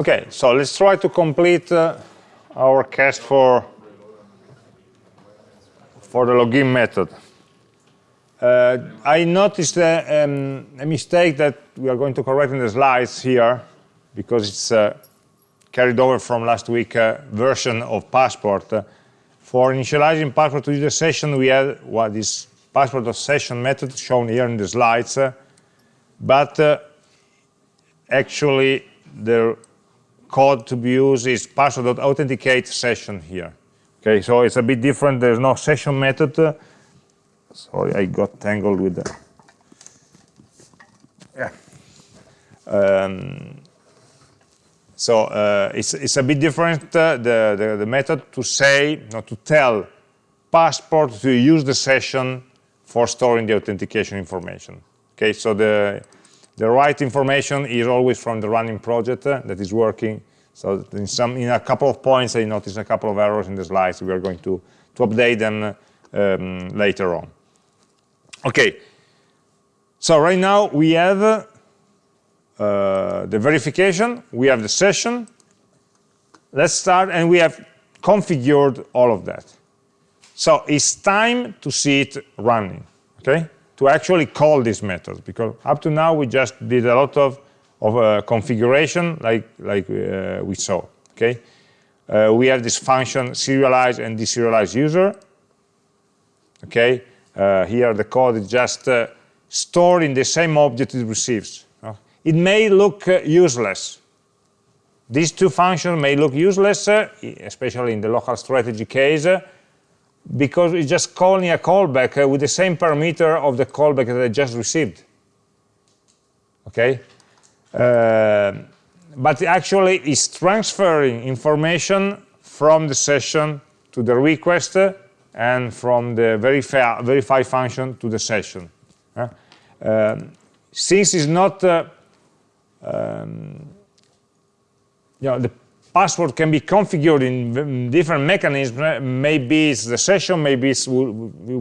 Okay, so let's try to complete uh, our cast for for the login method. Uh, I noticed uh, um, a mistake that we are going to correct in the slides here because it's uh, carried over from last week uh, version of Passport. Uh, for initializing Passport to user session, we had what is Passport of session method shown here in the slides, uh, but actually the code to be used is passport.authenticate session here. Okay, so it's a bit different. There's no session method. Sorry, I got tangled with the. Yeah. Um, so uh, it's, it's a bit different, uh, the, the, the, method to say, not to tell passport to use the session for storing the authentication information. Okay, so the the right information is always from the running project uh, that is working. So in, some, in a couple of points, I noticed a couple of errors in the slides. We are going to, to update them um, later on. Okay, so right now we have uh, the verification, we have the session. Let's start, and we have configured all of that. So it's time to see it running, okay? To actually call these methods because up to now we just did a lot of, of uh, configuration like, like uh, we saw, okay? Uh, we have this function serialize and deserialize user, okay? Uh, here the code is just uh, stored in the same object it receives. It may look uh, useless. These two functions may look useless, especially in the local strategy case, because it's just calling a callback uh, with the same parameter of the callback that I just received. Okay? Uh, but actually it's transferring information from the session to the request uh, and from the verify, verify function to the session. Uh, um, since it's not um, you know, the passport can be configured in different mechanisms. Maybe it's the session, maybe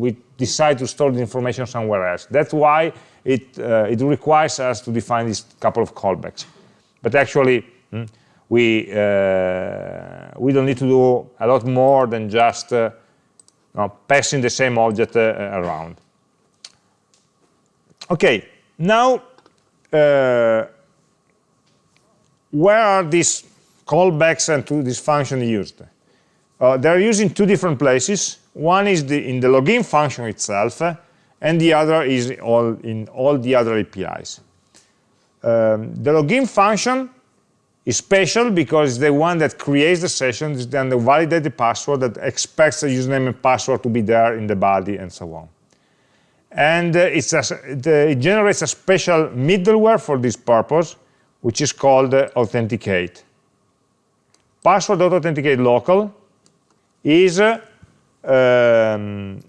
we decide to store the information somewhere else. That's why it, uh, it requires us to define this couple of callbacks. But actually, hmm, we, uh, we don't need to do a lot more than just uh, passing the same object uh, around. Okay, now, uh, where are these callbacks and to this function used. Uh, they're used in two different places. One is the, in the login function itself, uh, and the other is all in all the other APIs. Um, the login function is special because it's the one that creates the session, then the validated password that expects the username and password to be there in the body and so on. And uh, a, the, it generates a special middleware for this purpose, which is called uh, Authenticate passport.authenticate local is um,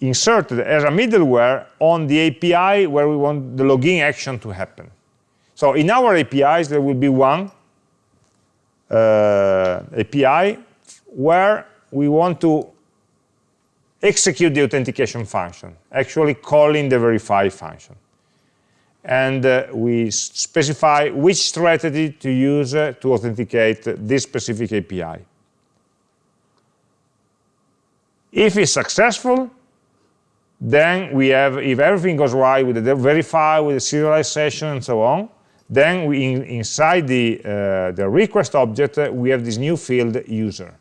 inserted as a middleware on the API where we want the login action to happen. So in our APIs, there will be one uh, API where we want to execute the authentication function, actually calling the verify function and uh, we specify which strategy to use uh, to authenticate this specific API. If it's successful, then we have, if everything goes right with the verify, with the serialization and so on, then we, in, inside the, uh, the request object, uh, we have this new field user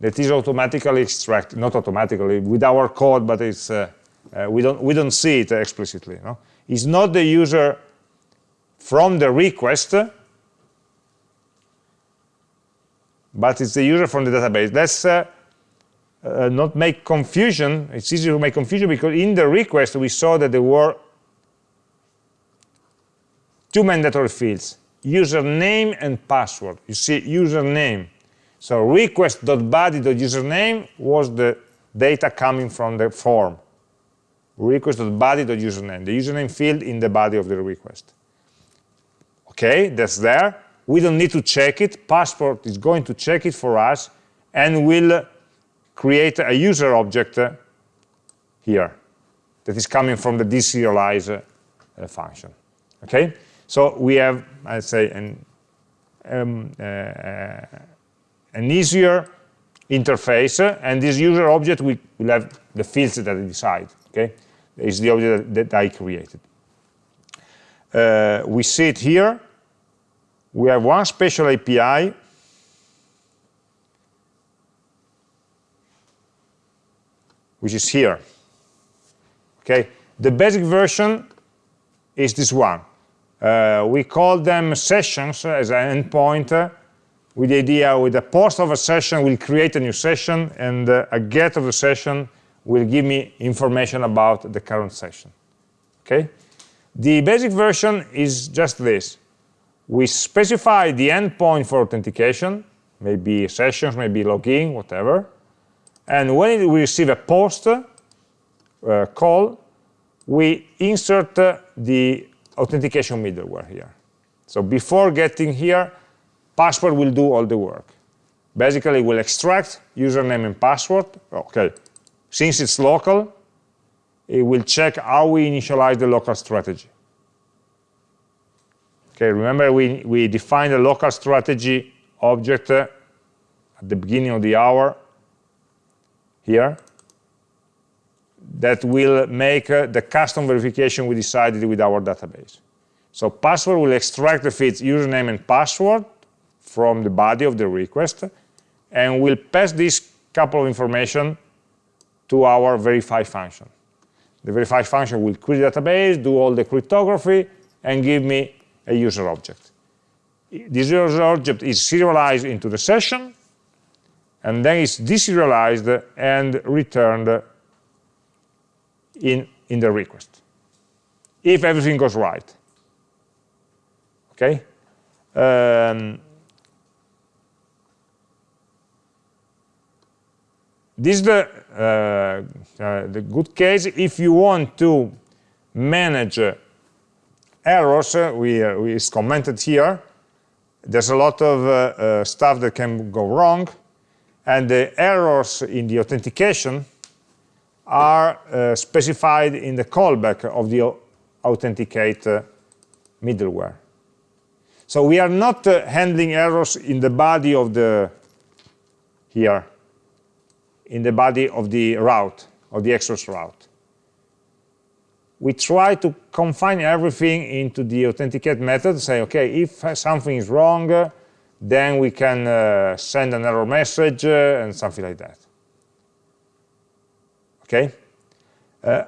that is automatically extracted, not automatically, with our code, but it's uh, we, don't, we don't see it explicitly. No? It's not the user from the request, but it's the user from the database. Let's uh, uh, not make confusion. It's easy to make confusion because in the request we saw that there were two mandatory fields, username and password. You see username. So request.body.username was the data coming from the form request.body.username, the username field in the body of the request. Okay, that's there. We don't need to check it. Passport is going to check it for us and will create a user object uh, here that is coming from the deserialize uh, function. Okay, So we have, I'd say, an, um, uh, uh an easier interface, and this user object will, have the fields that I decide. Okay, is the object that, that I created. Uh, we see it here. We have one special API which is here. Okay, the basic version is this one. Uh, we call them sessions as an endpoint with the idea with the post of a session we'll create a new session and uh, a get of the session will give me information about the current session. Okay? The basic version is just this. We specify the endpoint for authentication, maybe sessions, maybe login, whatever. And when we receive a post uh, call, we insert uh, the authentication middleware here. So before getting here, passport will do all the work. Basically, we'll extract username and password. Okay, since it's local, it will check how we initialize the local strategy. Okay, remember we, we defined a local strategy object uh, at the beginning of the hour here that will make uh, the custom verification we decided with our database. So passport will extract the fields username and password from the body of the request and will pass this couple of information to our verify function. The verify function will query the database, do all the cryptography, and give me a user object. This user object is serialized into the session, and then it's deserialized and returned in, in the request, if everything goes right. Okay? Um, this is the, the good case if you want to manage uh, errors, uh, we, uh, we, it's commented here. There's a lot of uh, stuff that can go wrong, and the errors in the authentication are uh, specified in the callback of the authenticate uh, middleware. So we are not uh, handling errors in the body of the, here, in the body of the route, of the express route. We try to confine everything into the authenticate method, say, okay, if something is wrong, then we can uh, send an error message uh, and something like that okay? Uh,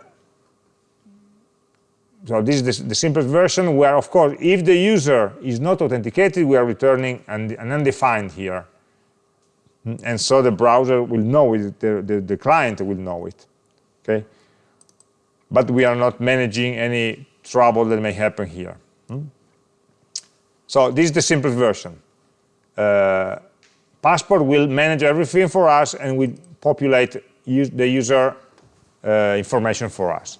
so this is the, the, simplest version where, of course, if the user is not authenticated, we are returning an, an undefined here. And so the browser will know it, the, the, the client will know it, okay? But we are not managing any trouble that may happen here. Hmm? So this is the simplest version. Uh, Passport will manage everything for us and we populate use the user uh, information for us.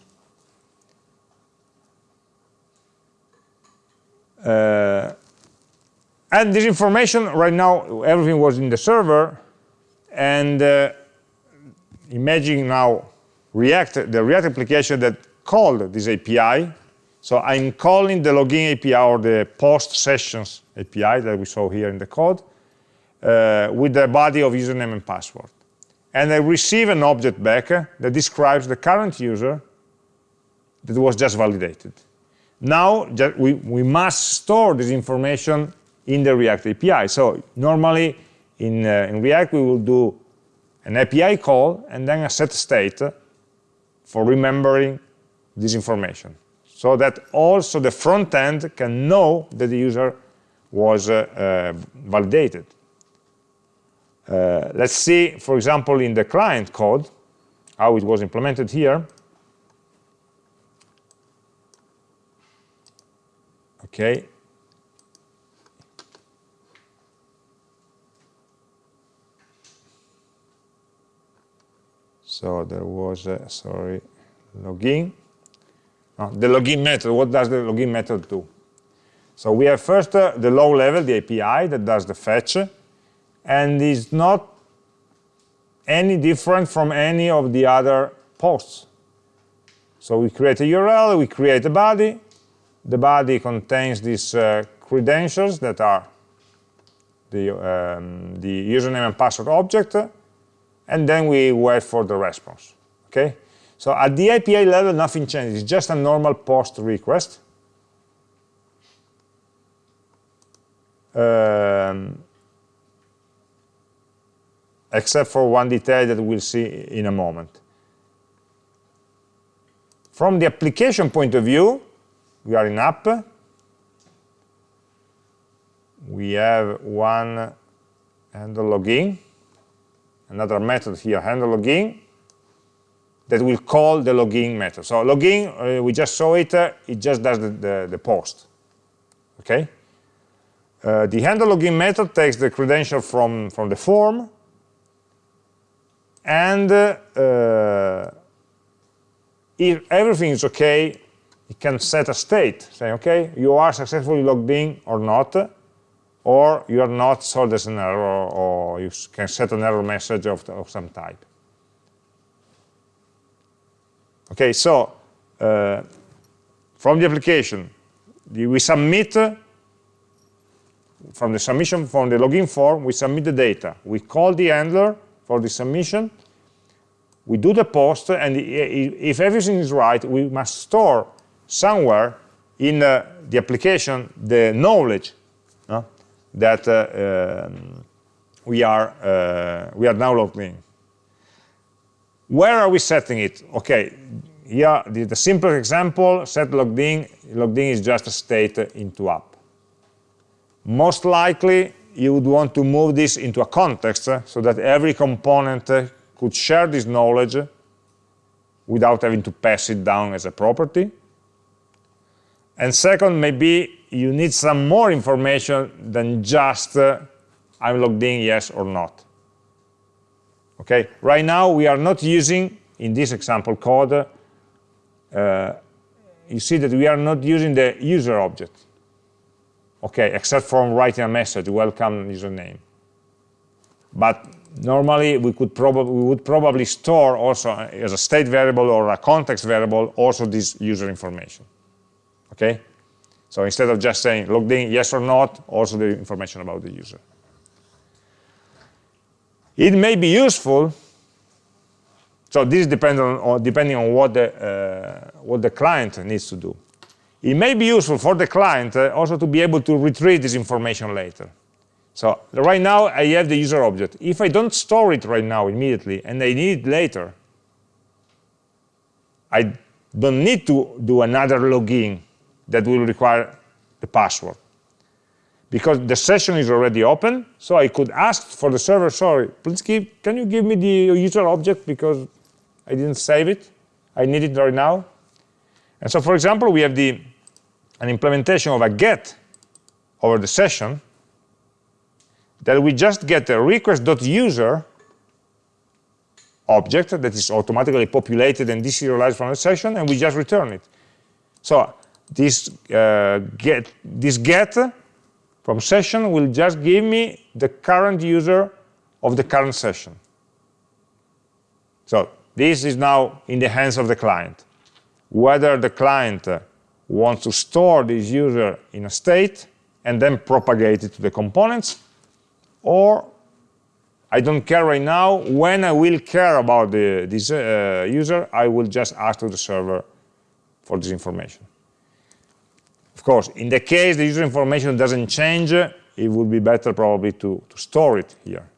Uh, and this information, right now, everything was in the server, and uh, imagine now React, the React application that called this API. So I'm calling the login API or the post sessions API that we saw here in the code uh, with the body of username and password and I receive an object back that describes the current user that was just validated. Now, we, we must store this information in the React API. So normally in, uh, in React, we will do an API call and then a set state for remembering this information so that also the front end can know that the user was uh, uh, validated. Uh, let's see, for example, in the client code, how it was implemented here. Okay. So there was, a, sorry, login. Oh, the login method, what does the login method do? So we have first uh, the low level, the API that does the fetch, and is not any different from any of the other posts. So we create a URL, we create a body, the body contains these uh, credentials that are the, um, the username and password object, and then we wait for the response, okay? So at the API level, nothing changes, it's just a normal post request. Um, except for one detail that we'll see in a moment. From the application point of view, we are in app. We have one handle login, another method here, handle login, that will call the login method. So login, uh, we just saw it, uh, it just does the, the, the post. Okay? Uh, the handle login method takes the credential from, from the form, and uh, if everything is okay, it can set a state, saying, okay, you are successfully logged in or not, or you are not, so there's an error, or you can set an error message of, of some type. Okay, so uh, from the application, we submit, from the submission, from the login form, we submit the data. We call the handler for the submission, we do the post, and if everything is right, we must store somewhere in uh, the application the knowledge that uh, um, we are uh, we are in. Where are we setting it? Okay, here the, the simple example set logged in. Logged in is just a state into app. Most likely, you would want to move this into a context uh, so that every component could share this knowledge without having to pass it down as a property. And second, maybe you need some more information than just uh, I'm logged in, yes or not. Okay, right now we are not using, in this example code, uh, you see that we are not using the user object. Okay, except for writing a message, welcome username. But normally we could probably we would probably store also as a state variable or a context variable also this user information. Okay? So instead of just saying logged in yes or not, also the information about the user. It may be useful. So this depends on, depending on what the uh, what the client needs to do. It may be useful for the client uh, also to be able to retrieve this information later. So right now I have the user object. If I don't store it right now immediately and I need it later, I don't need to do another login that will require the password. Because the session is already open, so I could ask for the server, sorry, please give, can you give me the user object because I didn't save it? I need it right now. And so, for example, we have the, an implementation of a get over the session, that we just get a request.user object that is automatically populated and deserialized from the session, and we just return it. So this uh, get this get from session will just give me the current user of the current session. So this is now in the hands of the client. Whether the client wants to store this user in a state and then propagate it to the components, or I don't care right now. When I will care about the, this uh, user, I will just ask to the server for this information. Of course, in the case the user information doesn't change, it would be better probably to, to store it here.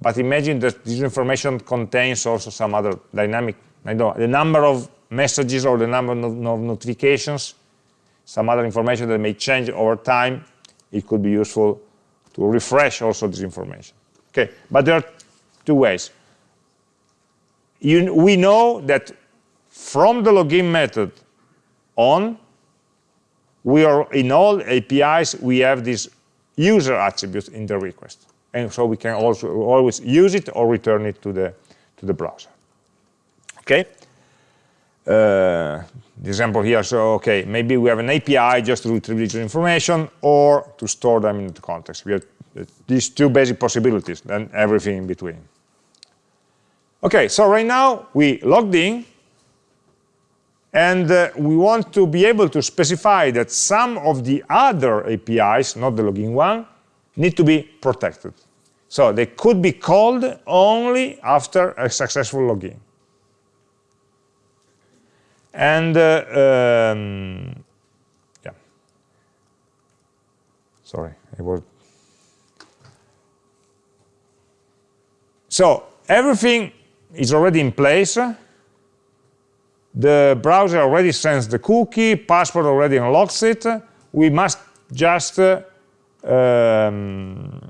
But imagine that this information contains also some other dynamic, I don't know, the number of messages or the number of notifications, some other information that may change over time, it could be useful to refresh also this information. Okay, but there are two ways. You, we know that from the login method on, we are in all APIs, we have this user attribute in the request. And so we can also always use it or return it to the, to the browser. Okay? Uh, the example here, so okay, maybe we have an API just to retrieve user information or to store them in the context. We have these two basic possibilities and everything in between. Okay, so right now we logged in and uh, we want to be able to specify that some of the other APIs, not the login one, need to be protected. So they could be called only after a successful login. And uh, um, yeah, sorry, I was. So everything is already in place. The browser already sends the cookie, passport already unlocks it. We must just, uh, um,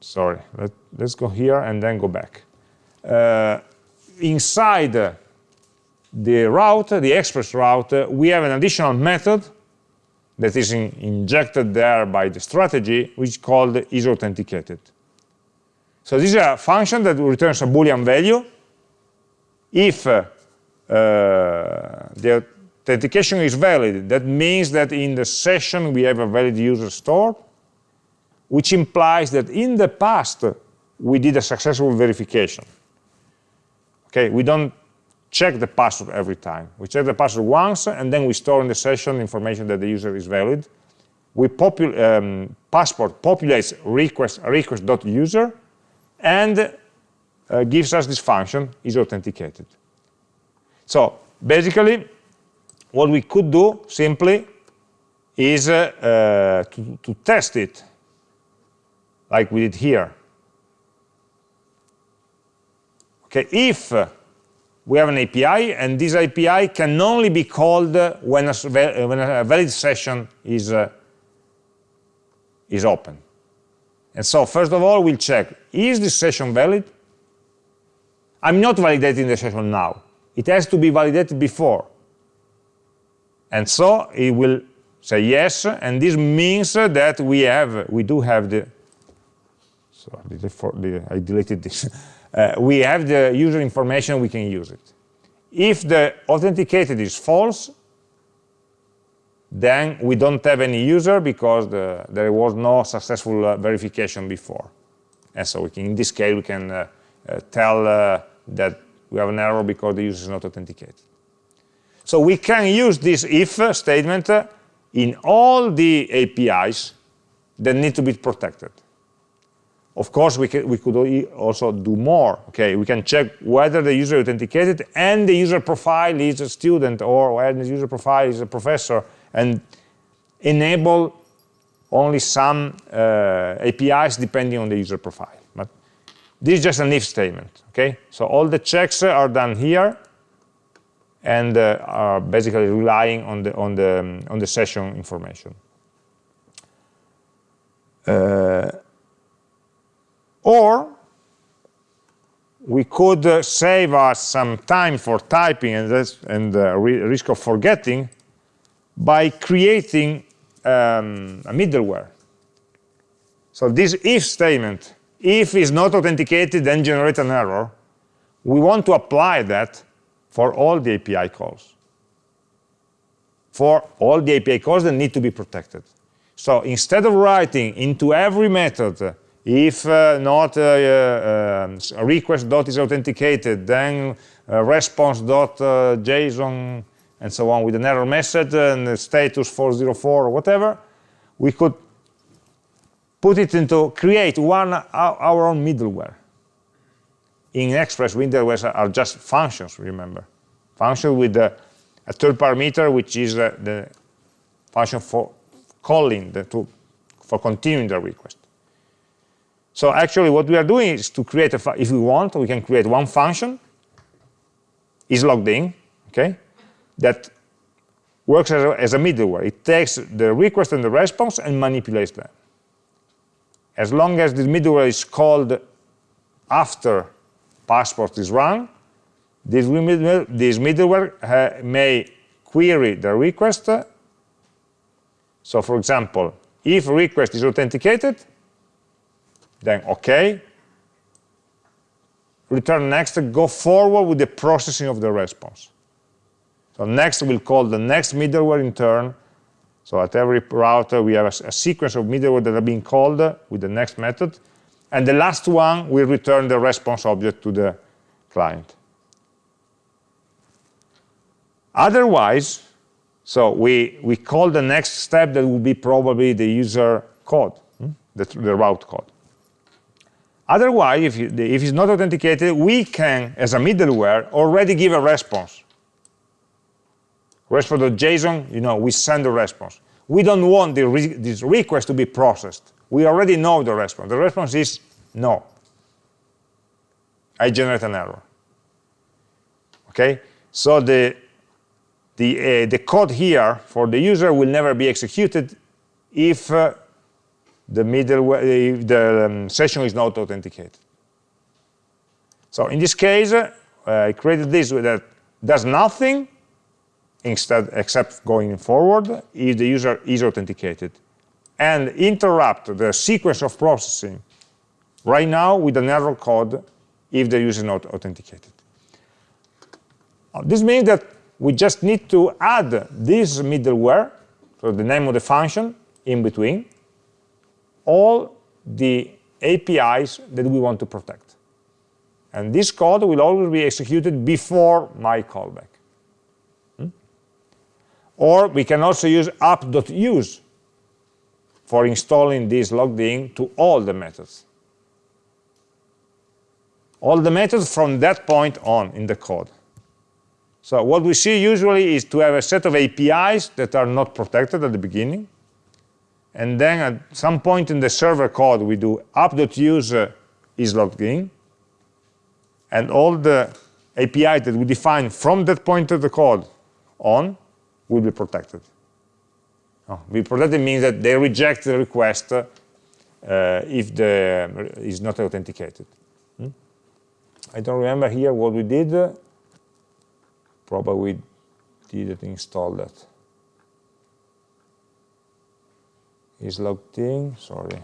sorry, let, us go here and then go back. Uh, inside the route, the express route, we have an additional method that is in, injected there by the strategy, which is called is authenticated. So this is a function that returns a Boolean value if uh, the authentication is valid. That means that in the session we have a valid user stored, which implies that in the past we did a successful verification. Okay, we don't check the password every time. We check the password once, and then we store in the session information that the user is valid. We popul um, passport populates request request.user and uh, gives us this function is authenticated. So basically, what we could do simply is uh, uh, to, to test it, like we did here. Okay, if we have an API, and this API can only be called when a, when a valid session is, uh, is open. And so first of all, we'll check, is this session valid? I'm not validating the session now. It has to be validated before. And so it will say yes, and this means that we have, we do have the, sorry, I deleted this. Uh, we have the user information, we can use it. If the authenticated is false, then we don't have any user because the, there was no successful uh, verification before. And so can, in this case, we can uh, uh tell uh, that we have an error because the user is not authenticated. So we can use this if statement in all the APIs that need to be protected. Of course, we, can, we could also do more. Okay, we can check whether the user authenticated and the user profile is a student or whether the user profile is a professor and enable only some uh, APIs depending on the user profile. This is just an if statement. Okay, so all the checks are done here and uh, are basically relying on the on the um, on the session information. Uh, or we could uh, save us some time for typing and, and uh, risk of forgetting by creating um, a middleware. So this if statement, if it's not authenticated, then generate an error. We want to apply that for all the API calls. For all the API calls that need to be protected. So instead of writing into every method if uh, not uh, uh, request dot is authenticated, then response dot JSON and so on with an error message and status 404 or whatever, we could put it into create one our own middleware. In Express, middleware are just functions, remember. Function with a third parameter, which is the function for calling the to, for continuing the request. So actually what we are doing is to create a, if we want, we can create one function, is logged in, okay, that works as a, as a middleware. It takes the request and the response and manipulates them. As long as this middleware is called after passport is run, this, this middleware uh, may query the request. So for example, if request is authenticated, then OK. Return next, go forward with the processing of the response. So next we'll call the next middleware in turn. So at every router we have a, a sequence of middleware that are being called with the next method. And the last one will return the response object to the client. Otherwise, so we, we call the next step that will be probably the user code, hmm? the, the route code. Otherwise, if, you, if it's not authenticated, we can, as a middleware, already give a response. Response.json, you know, we send the response. We don't want re this request to be processed. We already know the response. The response is no. I generate an error. Okay? So the, the, uh, the code here for the user will never be executed if uh, the middleware, if the um, session is not authenticated. So in this case, uh, I created this that does nothing instead except going forward if the user is authenticated and interrupt the sequence of processing right now with an error code if the user is not authenticated. Uh, this means that we just need to add this middleware, so the name of the function in between, all the APIs that we want to protect. And this code will always be executed before my callback. Or we can also use app.use for installing this logged in to all the methods. All the methods from that point on in the code. So what we see usually is to have a set of APIs that are not protected at the beginning. And then at some point in the server code, we do app.use uh, is logged in. And all the APIs that we define from that point of the code on will be protected. Oh, be protected means that they reject the request uh, if the is not authenticated. Hmm? I don't remember here what we did probably we didn't install that. Is logged in, sorry.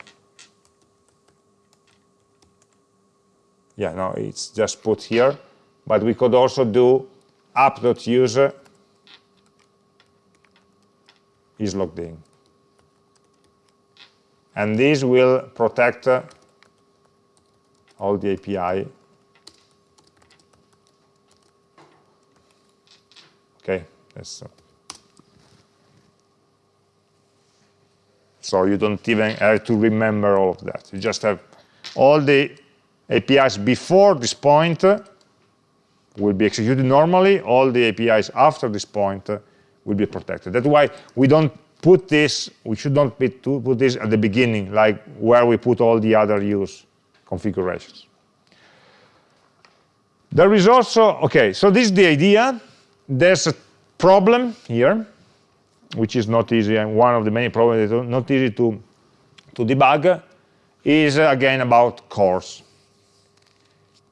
Yeah, no, it's just put here, but we could also do app.user is logged in. And this will protect uh, all the API Okay, so. so you don't even have to remember all of that. You just have all the APIs before this point will be executed normally. All the APIs after this point will be protected. That's why we don't put this, we should not put this at the beginning, like where we put all the other use configurations. There is also, okay, so this is the idea there's a problem here, which is not easy, and one of the many problems that are not easy to, to debug, is uh, again about CORS.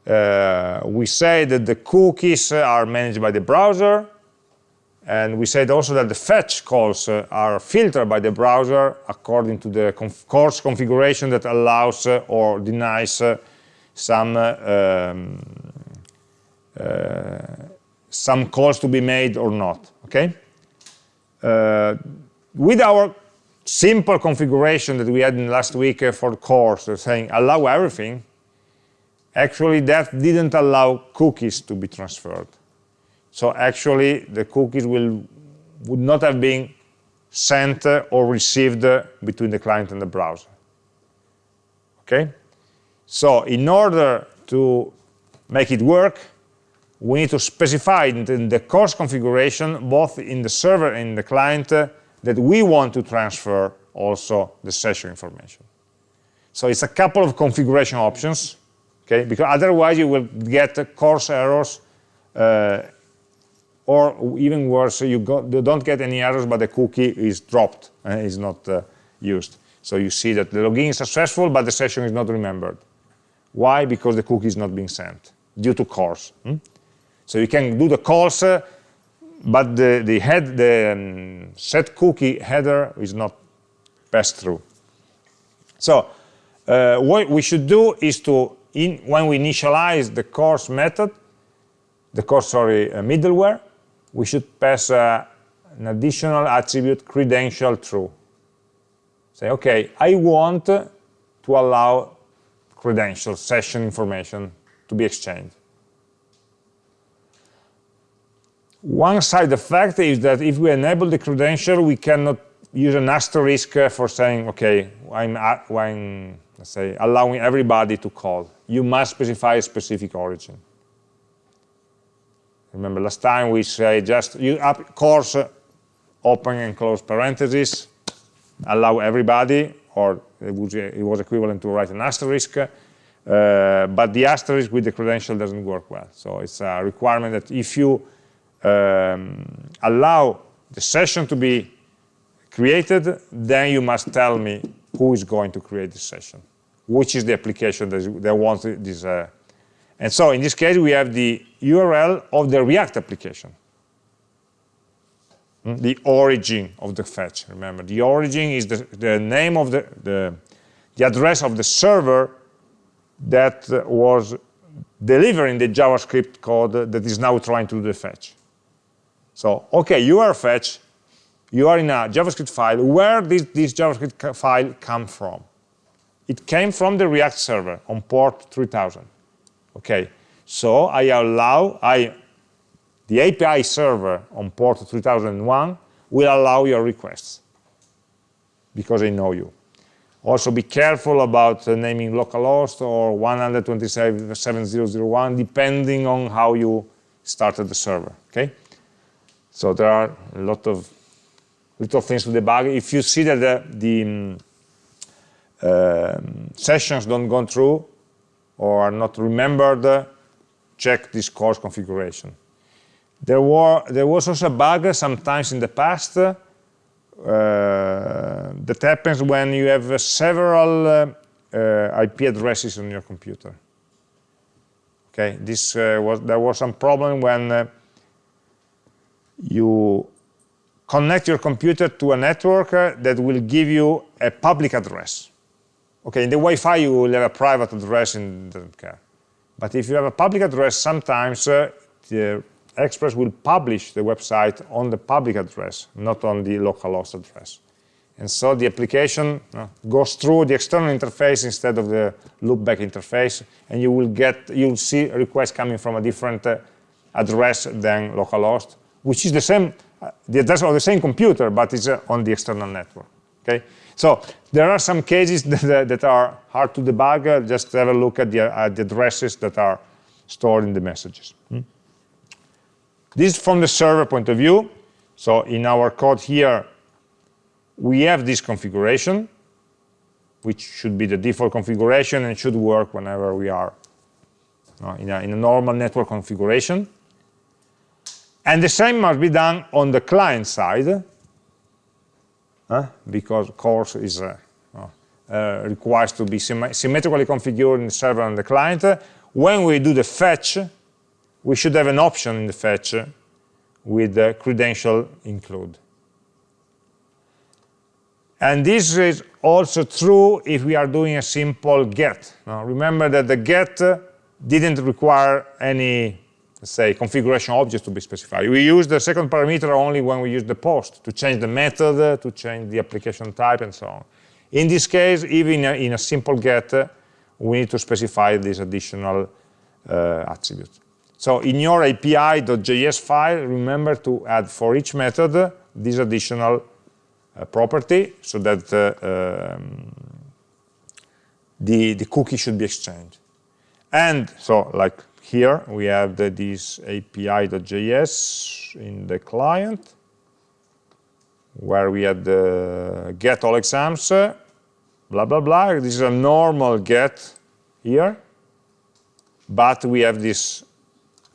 Uh, we say that the cookies are managed by the browser, and we said also that the fetch calls uh, are filtered by the browser according to the conf CORS configuration that allows uh, or denies uh, some um, some calls to be made or not, okay? Uh, with our simple configuration that we had in last week uh, for CORS, uh, saying allow everything, actually that didn't allow cookies to be transferred. So actually the cookies will would not have been sent or received between the client and the browser. Okay? So in order to make it work, we need to specify in the CORS configuration, both in the server and in the client, that we want to transfer also the session information. So it's a couple of configuration options, okay? Because otherwise you will get CORS errors, uh, or even worse, you, you, don't get any errors, but the cookie is dropped and is not uh, used. So you see that the login is successful, but the session is not remembered. Why? Because the cookie is not being sent due to CORS. Hmm? So you can do the calls, uh, but the, the, head, the um, set cookie header is not passed through. So uh, what we should do is to, in, when we initialize the CORS method, the CORS, sorry, uh, middleware, we should pass uh, an additional attribute credential true. Say, okay, I want to allow credentials, session information to be exchanged. One side effect is that if we enable the credential, we cannot use an asterisk for saying, okay, I'm, I'm let's say, allowing everybody to call. You must specify a specific origin. Remember last time we say just you up CORS open and close parentheses, allow everybody, or it was, it was equivalent to write an asterisk, uh, but the asterisk with the credential doesn't work well. So it's a requirement that if you um, allow the session to be created, then you must tell me who is going to create the session, which is the application that, that wants this uh, and so in this case, we have the URL of the React application. Hmm? The origin of the fetch, remember. The origin is the, the name of the, the, the address of the server that was delivering the JavaScript code that is now trying to do the fetch. So, okay, you are fetch, you are in a JavaScript file. Where did this JavaScript file come from? It came from the React server on port 3000. Okay, so I allow, I, the API server on port 3001 will allow your requests because I know you. Also be careful about uh, naming localhost or 127.0.0.1 depending on how you started the server, okay? So there are a lot of little things to debug. If you see that the, the um, uh, sessions don't go through, or are not remembered, check this CORS configuration. There, were, there was also a bug sometimes in the past uh, that happens when you have several uh, uh, IP addresses on your computer. Okay, this uh, was there was some problem when uh, you connect your computer to a network uh, that will give you a public address. Okay, in the Wi-Fi you will have a private address and doesn't care. But if you have a public address, sometimes uh, the Express will publish the website on the public address, not on the localhost address. And so the application uh, goes through the external interface instead of the loopback interface, and you will get, you'll see requests coming from a different uh, address than localhost, which is the same, uh, the address of the same computer, but it's uh, on the external network. Okay, so there are some cases that, that are hard to debug. Just have a look at the, at the addresses that are stored in the messages. Hmm? This is from the server point of view. So in our code here, we have this configuration, which should be the default configuration and should work whenever we are uh, in, a, in a normal network configuration. And the same must be done on the client side because CORS is uh, uh, requires to be symmetrically configured in the server and the client. When we do the fetch, we should have an option in the fetch with the credential include. And this is also true if we are doing a simple get. Now, remember that the get didn't require any say, configuration objects to be specified. We use the second parameter only when we use the post to change the method, to change the application type, and so on. In this case, even in a, simple get, we need to specify this additional uh, attribute. So in your API.js file, remember to add for each method this additional uh, property so that uh, um, the, the cookie should be exchanged. And so like here we have the, this API.js in the client, where we had the get all exams, blah, blah, blah. This is a normal get here, but we have this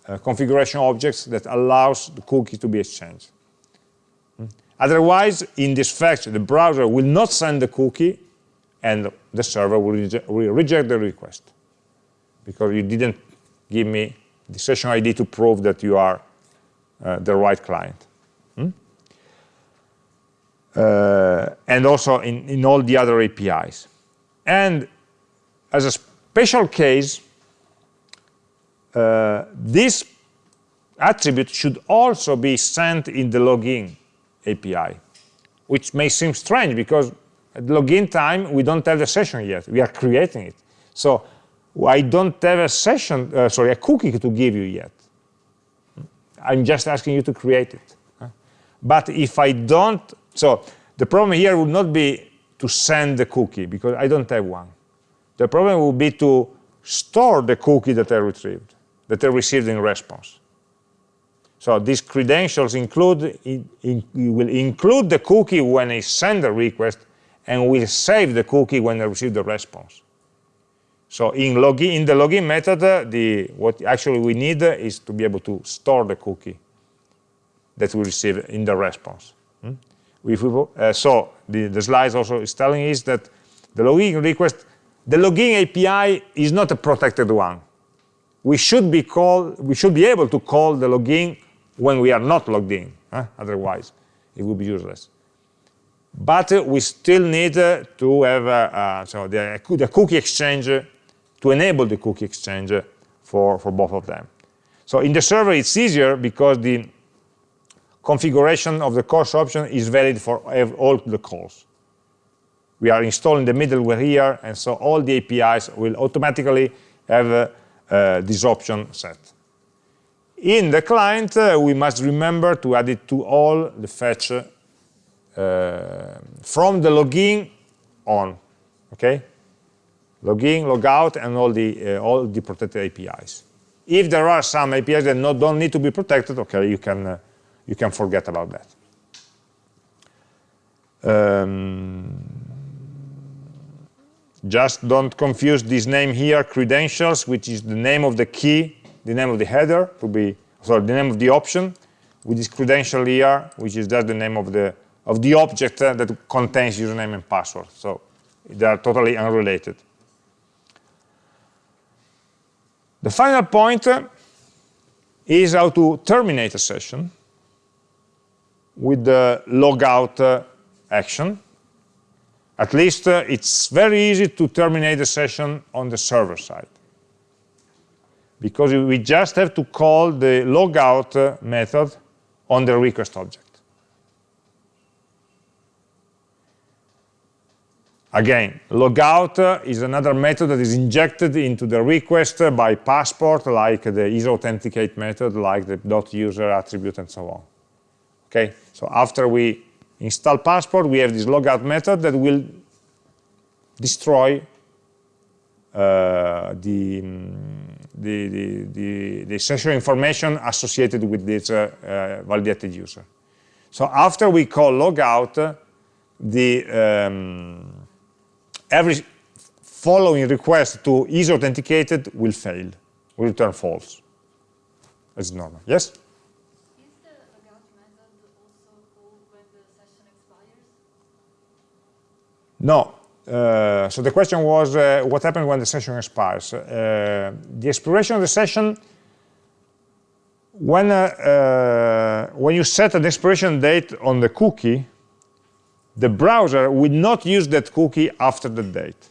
uh, configuration objects that allows the cookie to be exchanged. Hmm? Otherwise, in this fetch, the browser will not send the cookie and the server will, will reject the request because you didn't give me the session ID to prove that you are uh, the right client. Hmm? Uh, and also in, in all the other APIs. And as a special case, uh, this attribute should also be sent in the login API, which may seem strange because at login time, we don't have the session yet. We are creating it. So I don't have a session, uh, sorry, a cookie to give you yet. I'm just asking you to create it. But if I don't, so the problem here would not be to send the cookie, because I don't have one. The problem would be to store the cookie that I retrieved, that I received in response. So these credentials include in, in, will include the cookie when I send the request and will save the cookie when I receive the response. So in, login, in the login method, uh, the, what actually we need is to be able to store the cookie that we receive in the response. Hmm? We, uh, so the, the slides also is telling us that the login request, the login API is not a protected one. We should be we should be able to call the login when we are not logged in. Huh? Otherwise, it would be useless. But uh, we still need uh, to have uh, so the, the cookie exchange to enable the cookie exchange for, for both of them. So in the server, it's easier because the configuration of the CORS option is valid for all the calls. We are installing the middleware here, and so all the APIs will automatically have uh, uh, this option set. In the client, uh, we must remember to add it to all the fetch uh, from the login on, okay? Login, logout, and all the, uh, all the protected APIs. If there are some APIs that don't need to be protected, okay, you can, uh, you can forget about that. Um, just don't confuse this name here, credentials, which is the name of the key, the name of the header, to be, sorry, the name of the option, with this credential here, which is just the name of the, of the object uh, that contains username and password. So they are totally unrelated. The final point is how to terminate a session with the logout uh, action. At least uh, it's very easy to terminate the session on the server side. Because we just have to call the logout uh, method on the request object. Again, logout is another method that is injected into the request by passport, like the isAuthenticated method, like the dot .user attribute, and so on. Okay, so after we install passport, we have this logout method that will destroy uh, the, the, the, the, the session information associated with this uh, uh, validated user. So after we call logout, the um, every following request to is authenticated will fail, will return false, as normal. Yes? No. Uh, so the question was, uh, what happens when the session expires? Uh, the expiration of the session, when, uh, uh, when you set an expiration date on the cookie, the browser will not use that cookie after the date.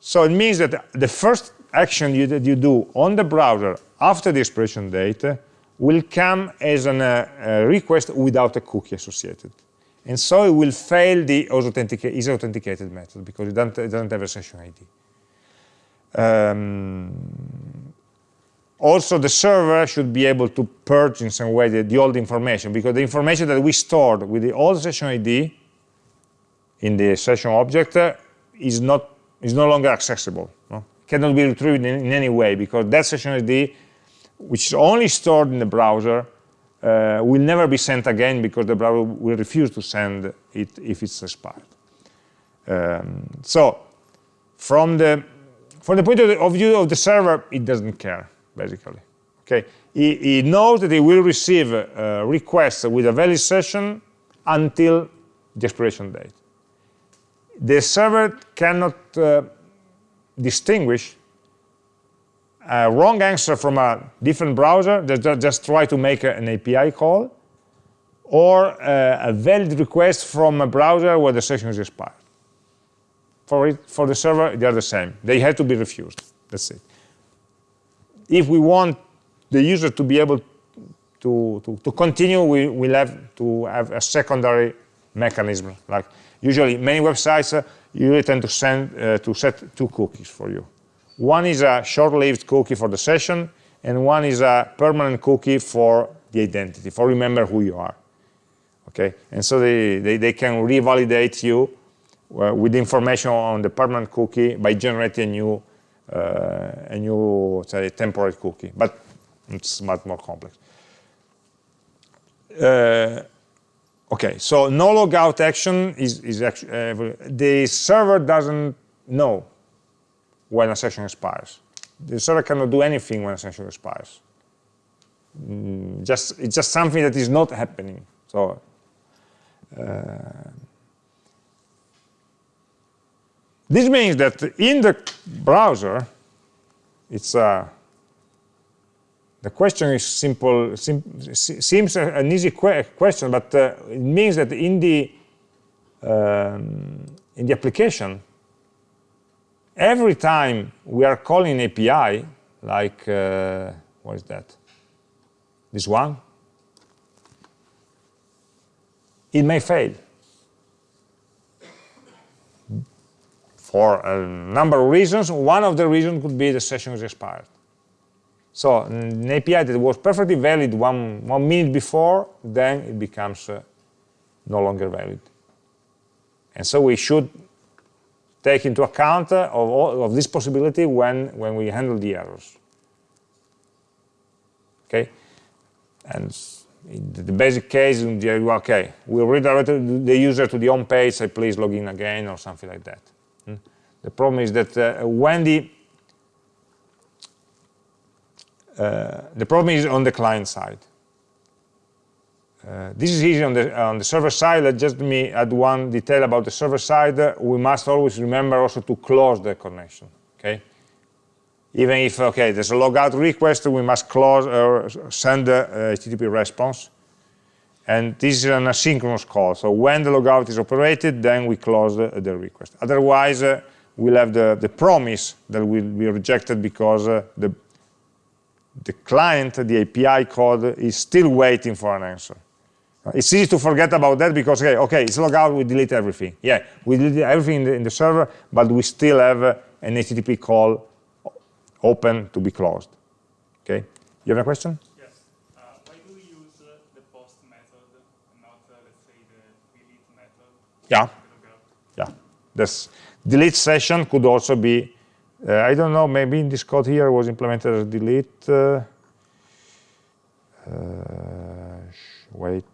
So it means that the first action you, that you do on the browser after the expiration date will come as an, uh, a request without a cookie associated. And so it will fail the is authenticated method because it doesn't, it doesn't have a session ID. Um, also, the server should be able to purge in some way the, the old information because the information that we stored with the old session ID in the session object uh, is not is no longer accessible. No? Cannot be retrieved in, in, any way because that session ID, which is only stored in the browser, uh, will never be sent again because the browser will refuse to send it if it's expired. Um, so from the from the point of view of the server, it doesn't care basically. Okay, he, he knows that he will receive a request with a valid session until the expiration date the server cannot uh, distinguish a wrong answer from a different browser that just try to make an API call or uh, a valid request from a browser where the session is expired. For, it, for the server, they are the same. They have to be refused. That's it. If we want the user to be able to, to, to continue, we will have to have a secondary mechanism, like Usually, many websites uh, usually tend to, send, uh, to set two cookies for you. One is a short-lived cookie for the session, and one is a permanent cookie for the identity, for remember who you are. Okay, and so they, they, they can revalidate you uh, with information on the permanent cookie by generating a new, uh, a new say, temporary cookie, but it's much more complex. Uh, okay, so no logout action is, is actually, uh, the server doesn't know when a session expires. The server cannot do anything when a session expires. Mm, just it's just something that is not happening. So uh, this means that in the browser, it's uh, the question is simple, sim seems an easy que question, but uh, it means that in the um, in the application, every time we are calling API, like uh, what is that? This one, it may fail. For a number of reasons, one of the reasons could be the session is expired. So an API that was perfectly valid one, one minute before, then it becomes uh, no longer valid. And so we should take into account uh, of, all, of this possibility when, when we handle the errors. Okay? And the basic case, okay, we redirect the user to the home page, say please log in again or something like that. Hmm? The problem is that uh, when the uh, the problem is on the client side. Uh, this is easy on the on the server side. Let just me add one detail about the server side. we must always remember also to close the connection. Okay, even if, okay, there's a logout request, we must close or uh, send a, HTTP response. And this is an asynchronous call. So when the logout is operated, then we close the, the request. Otherwise, uh, we'll have the, the promise that will be rejected because uh, the, the client, the API code, is still waiting for an answer. It's easy to forget about that because, okay, okay it's logout, we delete everything. Yeah, we delete everything in the, in the server, but we still have uh, an HTTP call open to be closed. Okay? You have a question? Yes. Uh, why do we use uh, the post method, not, uh, let's say, the delete method? Yeah. Yeah. This delete session could also be, uh, I don't know, maybe in this code here was implemented as delete. Uh, uh, wait.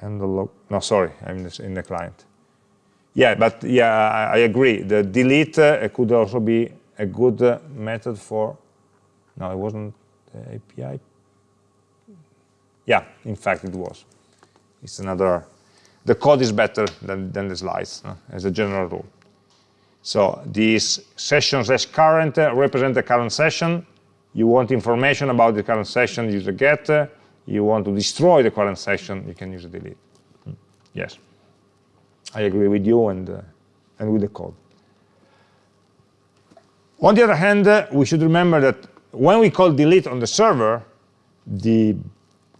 handle log. No, sorry, I'm in the client. Yeah, but yeah, I, agree. The delete uh, could also be a good uh, method for, no, it wasn't the API. Yeah, in fact it was. It's another, the code is better than, than the slides, as a general rule. So these sessions as current uh, represent the current session. You want information about the current session, use a get. You want to destroy the current session, you can use a delete. Hmm. Yes. I agree with you and, uh, and with the code. On the other hand, uh, we should remember that when we call delete on the server, the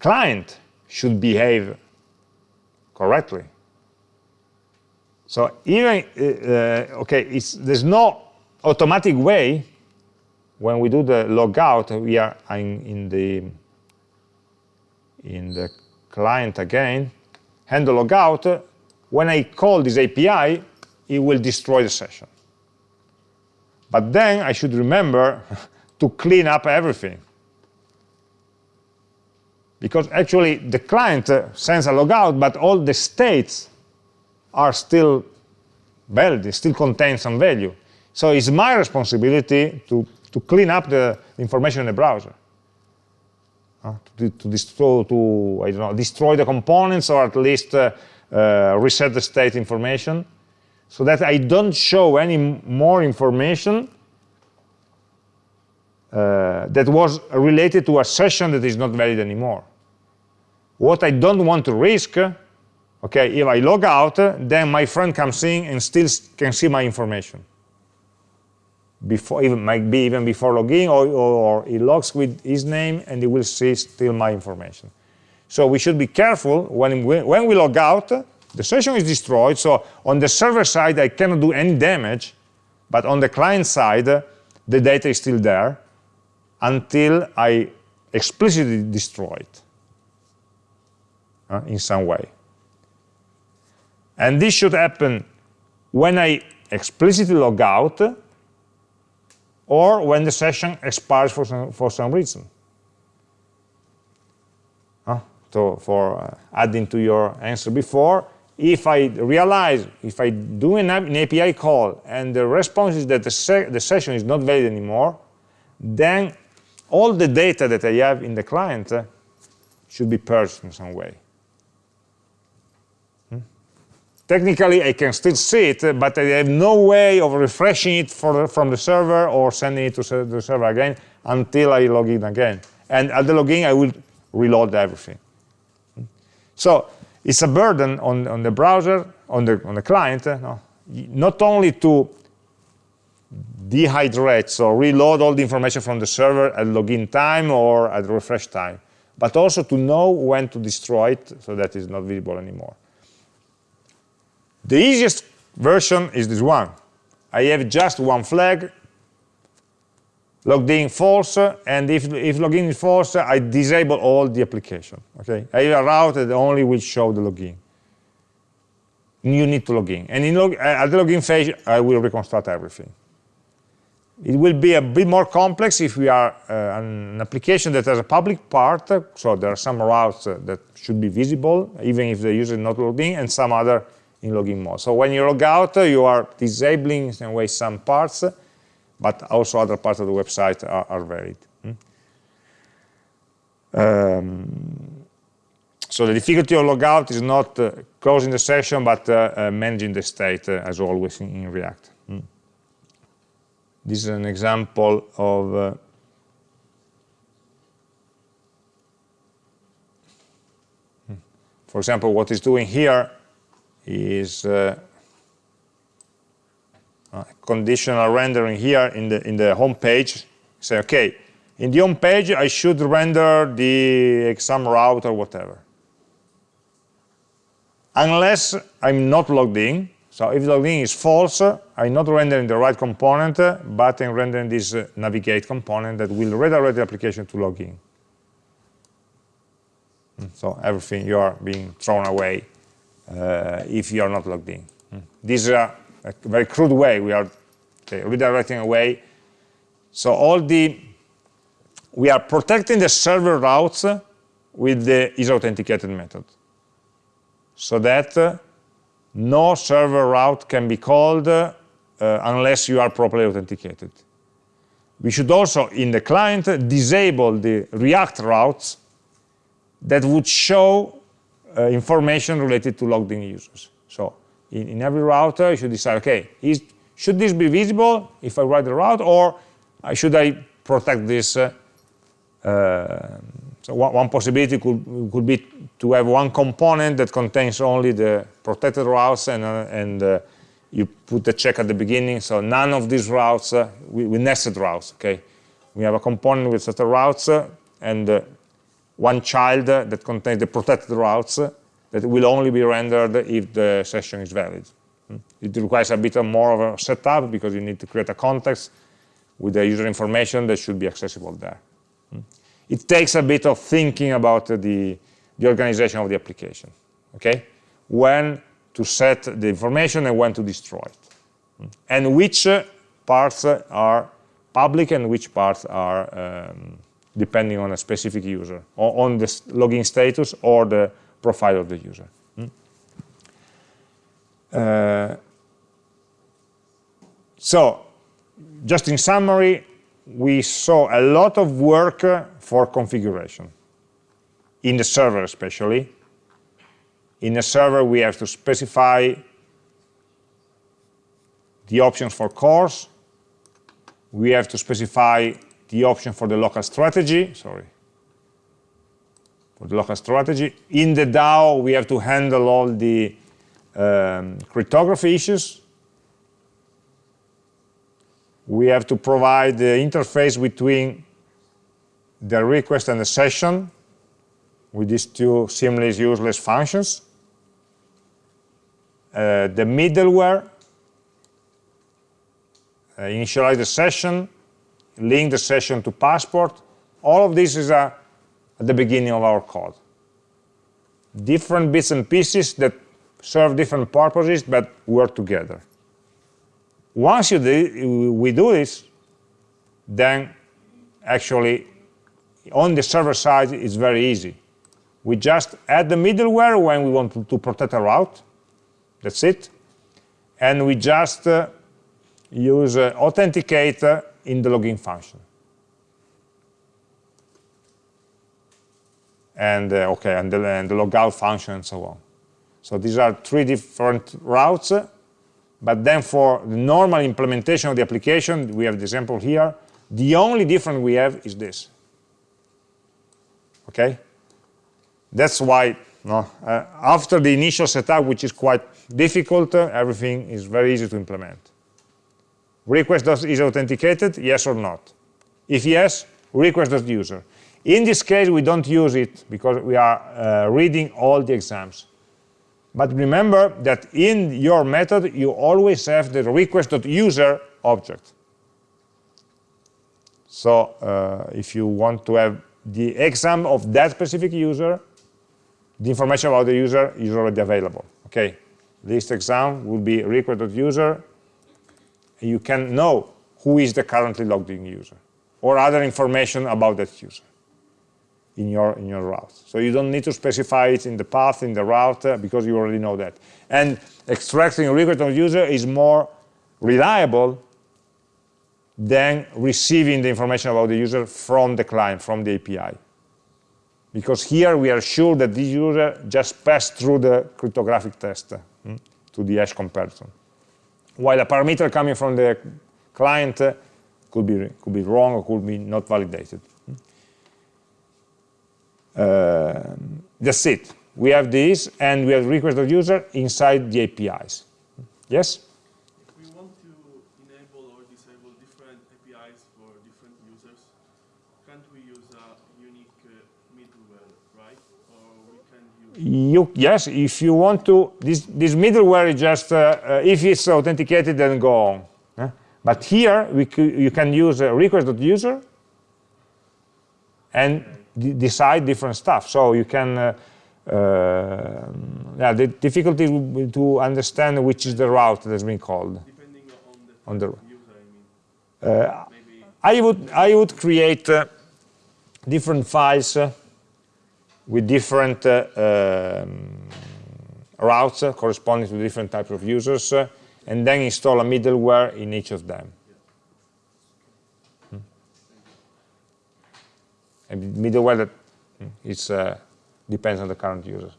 client should behave correctly. So even, uh, okay, there's no automatic way when we do the logout, we are in, in, the in the client again, handle logout, when I call this API, it will destroy the session. But then I should remember to clean up everything. Because actually the client uh, sends a logout, but all the states are still valid, still contain some value. So it's my responsibility to, to clean up the information in the browser. Uh, to, to, destroy, to I don't know, destroy the components or at least uh, uh, reset the state information so that I don't show any more information uh, that was related to a session that is not valid anymore. What I don't want to risk, okay, if I log out, then my friend comes in and still can see my information. Before, even might be even before logging, or, or, or he logs with his name and he will see still my information. So we should be careful when we, when we log out, the session is destroyed, so on the server side I cannot do any damage, but on the client side the data is still there until I explicitly destroy it uh, in some way. And this should happen when I explicitly log out or when the session expires for some, for some reason. So for uh, adding to your answer before, if I realize, if I do an, an API call and the response is that the, se the session is not valid anymore, then all the data that I have in the client should be purged in some way. Hmm? Technically, I can still see it, but I have no way of refreshing it the, from the server or sending it to the server again until I log in again. And at the login, I will reload everything. So it's a burden on, on the browser, on the, on the client, uh, no? not only to dehydrate, so reload all the information from the server at login time or at refresh time, but also to know when to destroy it so that it's not visible anymore. The easiest version is this one. I have just one flag, logged in false, and if, if login is false, I disable all the application. Okay, I have a route that only will show the login. You need to log in. And in log, uh, at the login phase, I will reconstruct everything. It will be a bit more complex if we are uh, an application that has a public part, so there are some routes that should be visible, even if the user is not logged in, and some other in login mode. So when you log out, you are disabling in a way some parts, but also other parts of the website are, are valid. Hmm? Um, so the difficulty of logout is not uh, closing the session, but uh, uh, managing the state, uh, as always in, in React. Hmm? This is an example of uh, hmm. for example, what it's doing here is uh, uh, conditional rendering here in the in the home page. Say okay in the home page I should render the exam route or whatever. Unless I'm not logged in. So if logged in is false I'm not rendering the right component but I'm rendering this uh, navigate component that will redirect the application to login. hmm, so everything you are being thrown away if you are not logged in hmm. this is a a very crude way. We are redirecting away. So all the, we are protecting the server routes with the is authenticated method. So that uh, no server route can be called uh, unless you are properly authenticated. We should also, in the client, disable the React routes that would show uh, information related to logged in users. So in, in every router, you should decide, okay, is, should this be visible if I write the route, or should I protect this? Uh, uh, so one, one, possibility could, could be to have one component that contains only the protected routes and, uh, and uh, you put the check at the beginning, so none of these routes, uh, we, we, nested routes, okay? We have a component with certain routes uh, and one child that contains the protected routes that will only be rendered if the session is valid. Hmm? It requires a bit more of a setup because you need to create a context with the user information that should be accessible there. Hmm? It takes a bit of thinking about the, the organization of the application, okay? When to set the information and when to destroy it. Hmm? And which parts are public and which parts are um, depending on a specific user, or on the login status or the profile of the user. Hmm? Uh, so, just in summary, we saw a lot of work for configuration, in the server especially. In the server, we have to specify the options for CORS. We have to specify the option for the local strategy, sorry, for the local strategy. In the DAO, we have to handle all the um, cryptography issues. We have to provide the interface between the request and the session with these two seamless useless functions. Uh, the middleware, uh, initialize the session, link the session to passport, all of this is uh, at the beginning of our code. Different bits and pieces that serve different purposes but work together. Once you do, we do this, then actually on the server side it's very easy. We just add the middleware when we want to, to protect a route. That's it. And we just uh, use uh, authenticate uh, in the login function. And uh, okay, and the, and the logout function and so on. So these are three different routes. But then for the normal implementation of the application, we have the example here. The only difference we have is this. Okay? That's why no, uh, after the initial setup, which is quite difficult, uh, everything is very easy to implement. Request is authenticated, yes or not? If yes, request.user. In this case, we don't use it because we are uh, reading all the exams. But remember that in your method, you always have the request.user object. So uh, if you want to have the exam of that specific user, the information about the user is already available. Okay, this exam will be request.user. You can know who is the currently logged in user or other information about that user in your in your route. So you don't need to specify it in the path in the route uh, because you already know that. And extracting a request of user is more reliable than receiving the information about the user from the client, from the API. Because here we are sure that this user just passed through the cryptographic test hmm, to the hash comparison. While a parameter coming from the client uh, could, be, could be wrong or could be not validated. Uh, that's it. We have this, and we have request of user inside the APIs. Yes? You, yes, if you want to, this, this middleware is just, uh, uh, if it's authenticated, then go on. Eh? But here, we you can use a request.user and decide different stuff. So you can, uh, uh, yeah, the difficulty will be to understand which is the route that's been called. Depending on the, on the user, I mean. Uh, I would, I would create uh, different files with different uh, um, routes uh, corresponding to different types of users, uh, and then install a middleware in each of them. Hmm. And middleware that hmm, is, depends on the current user.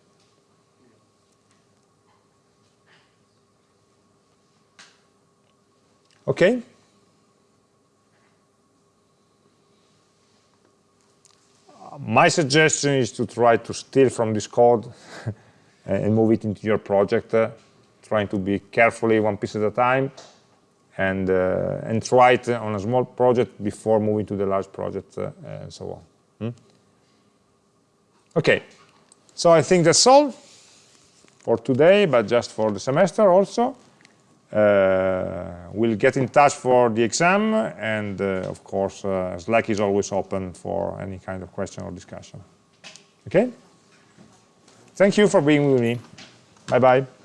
Okay? My suggestion is to try to steal from this code and move it into your project, uh, trying to be carefully one piece at a time and, uh, and try it on a small project before moving to the large project uh, and so on. Hmm? Okay, so I think that's all for today, but just for the semester also. Uh, we'll get in touch for the exam and uh, of course uh, Slack is always open for any kind of question or discussion. Okay? Thank you for being with me. Bye-bye.